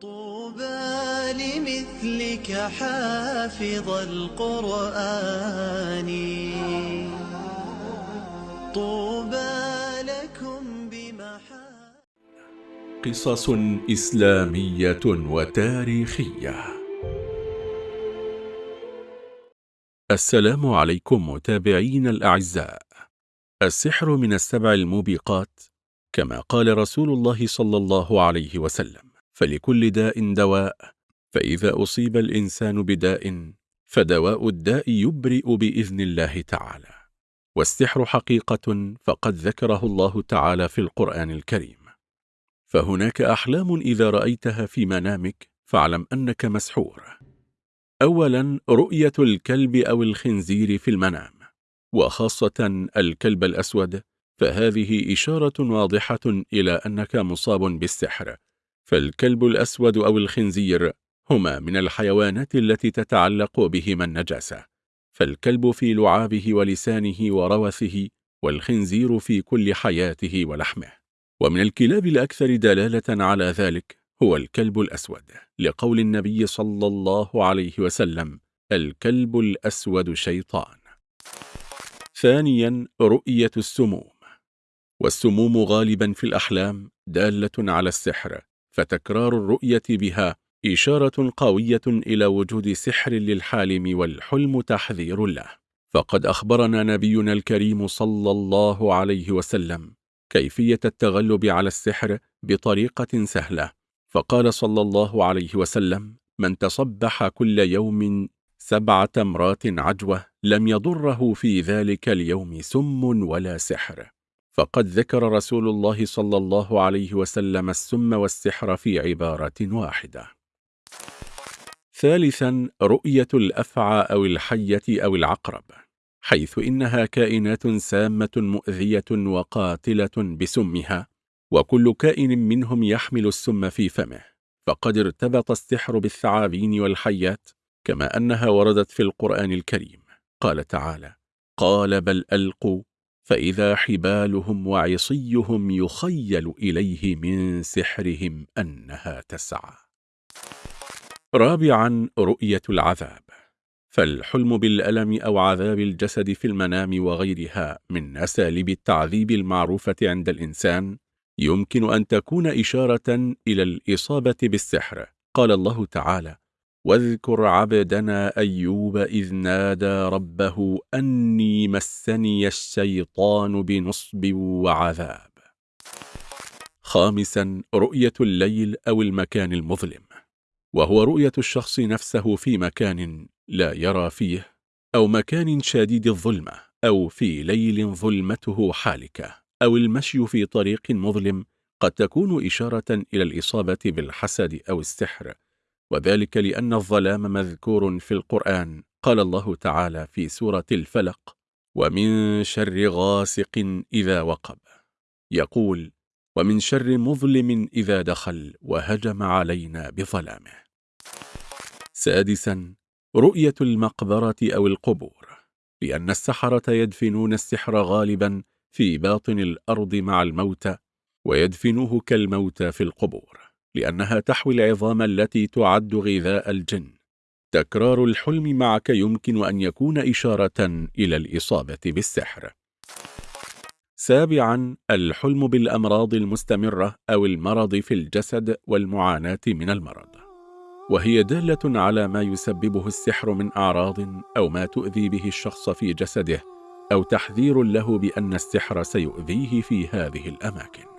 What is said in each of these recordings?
طوبى لمثلك حافظ القرآن. طوبى لكم بمحا قصص إسلامية وتاريخية. السلام عليكم متابعين الأعزاء. السحر من السبع الموبقات كما قال رسول الله صلى الله عليه وسلم. فلكل داء دواء فإذا أصيب الإنسان بداء فدواء الداء يبرئ بإذن الله تعالى. والسحر حقيقة فقد ذكره الله تعالى في القرآن الكريم. فهناك أحلام إذا رأيتها في منامك فاعلم أنك مسحور. أولا رؤية الكلب أو الخنزير في المنام. وخاصة الكلب الأسود فهذه إشارة واضحة إلى أنك مصاب بالسحر. فالكلب الأسود أو الخنزير هما من الحيوانات التي تتعلق بهما النجاسة. فالكلب في لعابه ولسانه وروثه والخنزير في كل حياته ولحمه. ومن الكلاب الأكثر دلالة على ذلك هو الكلب الأسود. لقول النبي صلى الله عليه وسلم الكلب الأسود شيطان. ثانيا رؤية السموم. والسموم غالبا في الأحلام دالة على السحر. فتكرار الرؤية بها إشارة قوية إلى وجود سحر للحالم والحلم تحذير له. فقد أخبرنا نبينا الكريم صلى الله عليه وسلم كيفية التغلب على السحر بطريقة سهلة. فقال صلى الله عليه وسلم من تصبح كل يوم سبع تمرات عجوة لم يضره في ذلك اليوم سم ولا سحر. فقد ذكر رسول الله صلى الله عليه وسلم السم والسحر في عبارة واحدة. ثالثا رؤية الأفعى أو الحية أو العقرب حيث إنها كائنات سامة مؤذية وقاتلة بسمها وكل كائن منهم يحمل السم في فمه. فقد ارتبط السحر بالثعابين والحيات كما أنها وردت في القرآن الكريم. قال تعالى قال بل ألقوا فإذا حبالهم وعصيهم يخيل إليه من سحرهم أنها تسعى. رابعا رؤية العذاب. فالحلم بالألم أو عذاب الجسد في المنام وغيرها من أساليب التعذيب المعروفة عند الإنسان يمكن أن تكون إشارة إلى الإصابة بالسحر. قال الله تعالى واذكر عبدنا أيوب إذ نادى ربه أني مسني الشيطان بنصب وعذاب. خامسا رؤية الليل أو المكان المظلم. وهو رؤية الشخص نفسه في مكان لا يرى فيه أو مكان شديد الظلمة أو في ليل ظلمته حالكة أو المشي في طريق مظلم قد تكون إشارة إلى الإصابة بالحسد أو السحر. وذلك لأن الظلام مذكور في القرآن قال الله تعالى في سورة الفلق ومن شر غاسق إذا وقب يقول ومن شر مظلم إذا دخل وهجم علينا بظلامه سادسا رؤية المقبرة أو القبور لأن السحرة يدفنون السحر غالبا في باطن الأرض مع الموتى ويدفنوه كالموتى في القبور. لأنها تحوي العظام التي تعد غذاء الجن. تكرار الحلم معك يمكن أن يكون إشارة إلى الإصابة بالسحر. سابعا الحلم بالأمراض المستمرة أو المرض في الجسد والمعاناة من المرض. وهي دالة على ما يسببه السحر من أعراض أو ما تؤذي به الشخص في جسده أو تحذير له بأن السحر سيؤذيه في هذه الأماكن.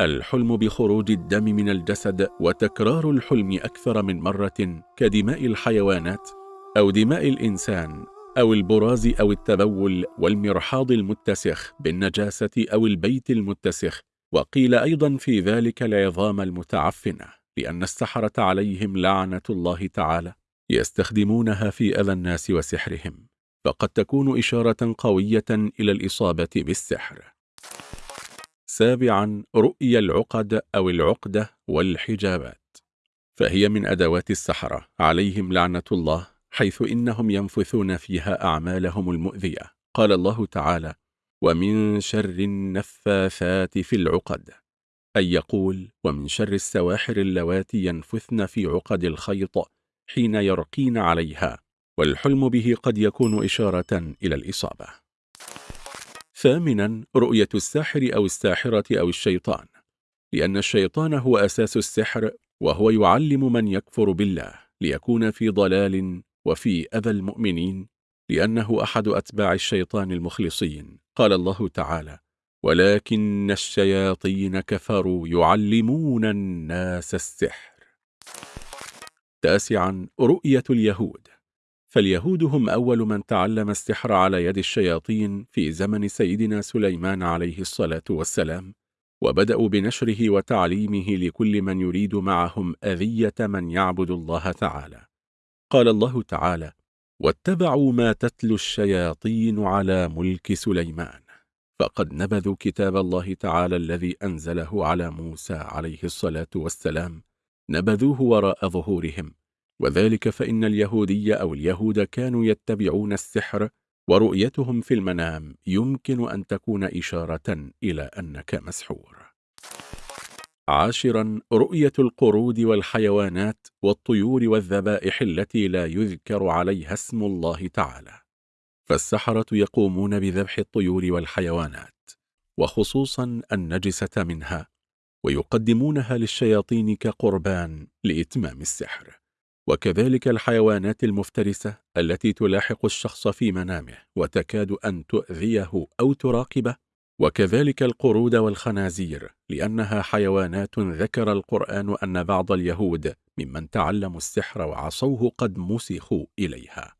الحلم بخروج الدم من الجسد وتكرار الحلم أكثر من مرة كدماء الحيوانات أو دماء الإنسان أو البراز أو التبول والمرحاض المتسخ بالنجاسة أو البيت المتسخ. وقيل أيضا في ذلك العظام المتعفنة لأن السحرة عليهم لعنة الله تعالى يستخدمونها في أذى الناس وسحرهم. فقد تكون إشارة قوية إلى الإصابة بالسحر. سابعا رؤيا العقد أو العقدة والحجابات فهي من أدوات السحرة عليهم لعنة الله حيث إنهم ينفثون فيها أعمالهم المؤذية. قال الله تعالى ومن شر النفاثات في العقد أي يقول ومن شر السواحر اللواتي ينفثن في عقد الخيط حين يرقين عليها والحلم به قد يكون إشارة إلى الإصابة ثامنا رؤية الساحر أو الساحرة أو الشيطان لأن الشيطان هو أساس السحر وهو يعلم من يكفر بالله ليكون في ضلال وفي أذى المؤمنين لأنه أحد أتباع الشيطان المخلصين. قال الله تعالى ولكن الشياطين كفروا يعلمون الناس السحر تاسعا رؤية اليهود. فاليهود هم أول من تعلم السحر على يد الشياطين في زمن سيدنا سليمان عليه الصلاة والسلام وبدأوا بنشره وتعليمه لكل من يريد معهم أذية من يعبد الله تعالى. قال الله تعالى واتبعوا ما تتلو الشياطين على ملك سليمان فقد نبذوا كتاب الله تعالى الذي أنزله على موسى عليه الصلاة والسلام نبذوه وراء ظهورهم وذلك فإن اليهودية أو اليهود كانوا يتبعون السحر ورؤيتهم في المنام يمكن أن تكون إشارة إلى أنك مسحور. عاشرا رؤية القرود والحيوانات والطيور والذبائح التي لا يذكر عليها اسم الله تعالى. فالسحرة يقومون بذبح الطيور والحيوانات وخصوصا النجسة منها ويقدمونها للشياطين كقربان لإتمام السحر. وكذلك الحيوانات المفترسة التي تلاحق الشخص في منامه وتكاد أن تؤذيه أو تراقبه وكذلك القرود والخنازير لأنها حيوانات ذكر القرآن أن بعض اليهود ممن تعلموا السحر وعصوه قد مسخوا إليها.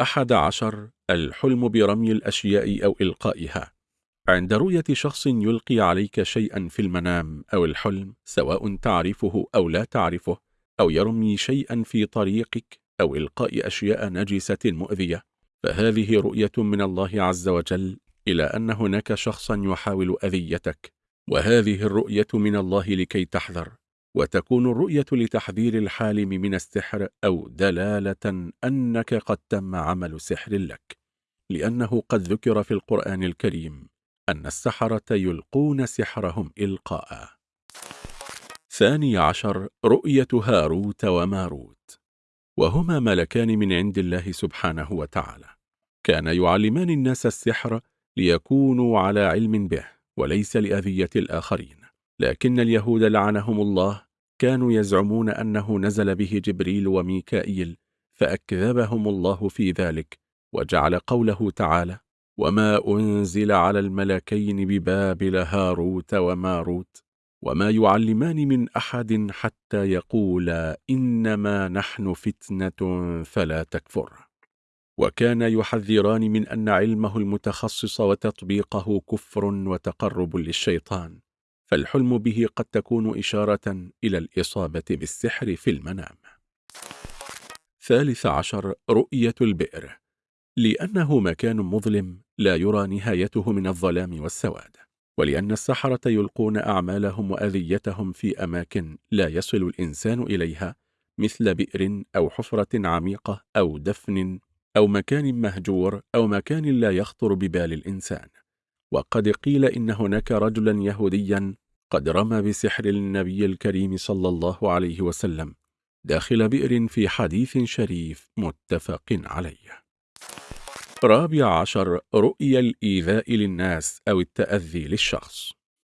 أحد عشر الحلم برمي الأشياء أو إلقائها. عند رؤية شخص يلقي عليك شيئا في المنام أو الحلم سواء تعرفه أو لا تعرفه أو يرمي شيئا في طريقك أو إلقاء أشياء نجسة مؤذية. فهذه رؤية من الله عز وجل إلى أن هناك شخصا يحاول أذيتك. وهذه الرؤية من الله لكي تحذر. وتكون الرؤية لتحذير الحالم من السحر أو دلالة أنك قد تم عمل سحر لك. لأنه قد ذكر في القرآن الكريم أن السحرة يلقون سحرهم إلقاء. ثاني عشر رؤية هاروت وماروت وهما ملكان من عند الله سبحانه وتعالى. كان يعلمان الناس السحر ليكونوا على علم به وليس لأذية الآخرين. لكن اليهود لعنهم الله كانوا يزعمون أنه نزل به جبريل وميكائيل فأكذبهم الله في ذلك وجعل قوله تعالى وما أنزل على الملكين ببابل هاروت وماروت وما يعلمان من أحد حتى يقولا إنما نحن فتنة فلا تكفر. وكان يحذران من أن علمه المتخصص وتطبيقه كفر وتقرب للشيطان فالحلم به قد تكون إشارة إلى الإصابة بالسحر في المنام. ثالث عشر رؤية البئر. لأنه مكان مظلم لا يرى نهايته من الظلام والسواد. ولأن السحرة يلقون أعمالهم وأذيتهم في أماكن لا يصل الإنسان إليها مثل بئر أو حفرة عميقة أو دفن أو مكان مهجور أو مكان لا يخطر ببال الإنسان. وقد قيل إن هناك رجلا يهوديا قد رمى بسحر النبي الكريم صلى الله عليه وسلم داخل بئر في حديث شريف متفق عليه. رابع عشر رؤية الإيذاء للناس أو التأذي للشخص.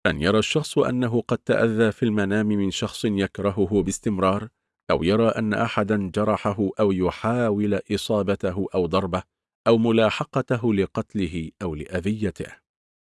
أن يرى الشخص أنه قد تأذى في المنام من شخص يكرهه باستمرار أو يرى أن أحدا جرحه أو يحاول إصابته أو ضربه أو ملاحقته لقتله أو لأذيته.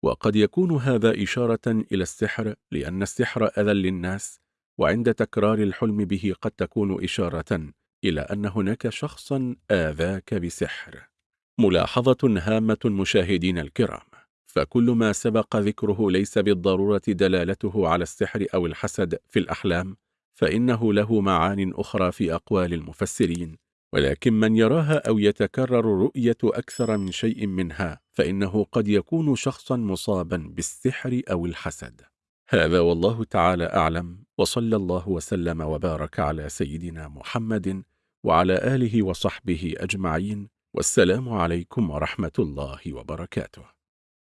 وقد يكون هذا إشارة إلى السحر لأن السحر أذى للناس وعند تكرار الحلم به قد تكون إشارة إلى أن هناك شخصا آذاك بسحر. ملاحظة هامة مشاهدين الكرام فكل ما سبق ذكره ليس بالضرورة دلالته على السحر أو الحسد في الأحلام فإنه له معان أخرى في أقوال المفسرين. ولكن من يراها أو يتكرر رؤية أكثر من شيء منها فإنه قد يكون شخصا مصابا بالسحر أو الحسد. هذا والله تعالى أعلم وصلى الله وسلم وبارك على سيدنا محمد وعلى آله وصحبه أجمعين. والسلام عليكم ورحمة الله وبركاته.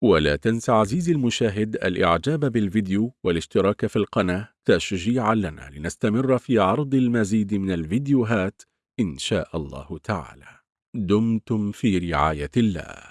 ولا تنسى عزيزي المشاهد الإعجاب بالفيديو والاشتراك في القناة تشجيعا لنا لنستمر في عرض المزيد من الفيديوهات إن شاء الله تعالى. دمتم في رعاية الله.